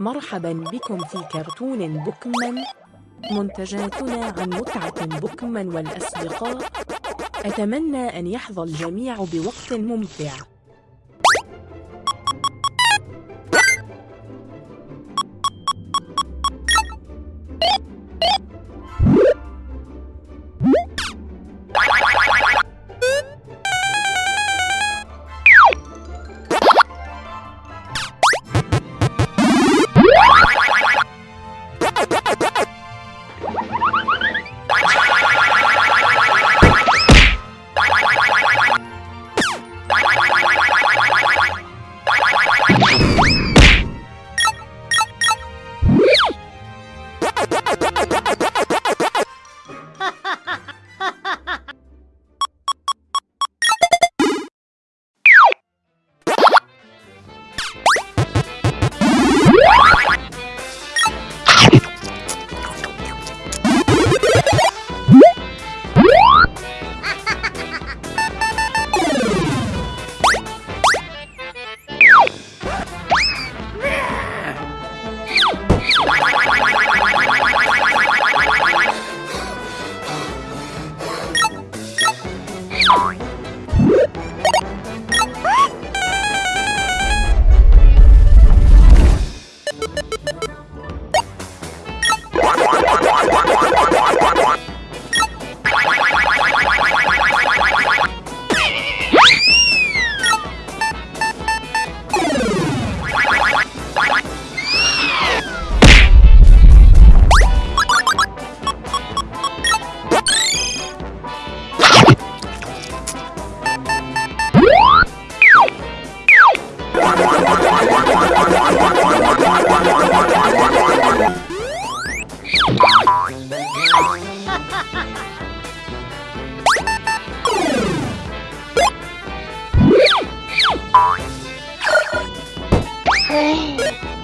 مرحبا بكم في كرتون بوكمان. منتجاتنا عن متعة بوكمان والأصدقاء أتمنى أن يحظى الجميع بوقت ممتع. Bye. Hey!